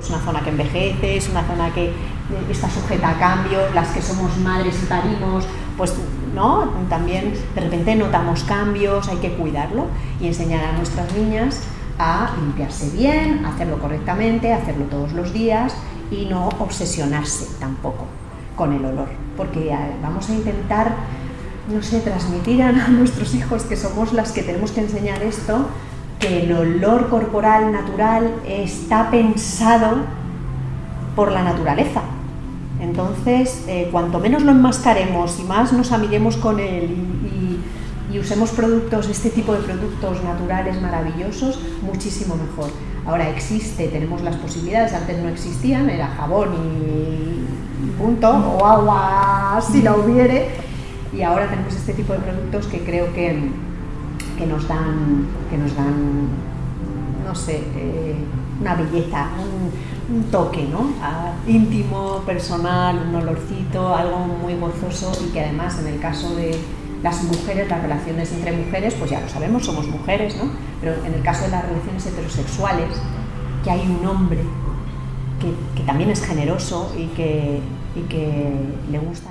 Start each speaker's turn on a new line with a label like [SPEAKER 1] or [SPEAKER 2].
[SPEAKER 1] Es una zona que envejece, es una zona que está sujeta a cambio, las que somos madres y parimos, pues ¿no? También de repente notamos cambios, hay que cuidarlo y enseñar a nuestras niñas a limpiarse bien, hacerlo correctamente, hacerlo todos los días y no obsesionarse tampoco con el olor, porque vamos a intentar, no sé, transmitir a nuestros hijos que somos las que tenemos que enseñar esto, que el olor corporal natural está pensado por la naturaleza. Entonces, eh, cuanto menos lo enmascaremos y más nos amiguemos con él y, y usemos productos, este tipo de productos naturales maravillosos, muchísimo mejor. Ahora existe, tenemos las posibilidades, antes no existían, era jabón y punto, o agua si la hubiere, y ahora tenemos este tipo de productos que creo que, que nos dan, que nos dan, no sé, eh, una belleza, un, toque, ¿no? íntimo, personal, un olorcito, algo muy gozoso y que además en el caso de las mujeres, las relaciones entre mujeres, pues ya lo sabemos, somos mujeres, ¿no? Pero en el caso de las relaciones heterosexuales, que hay un hombre que, que también es generoso y que, y que le gusta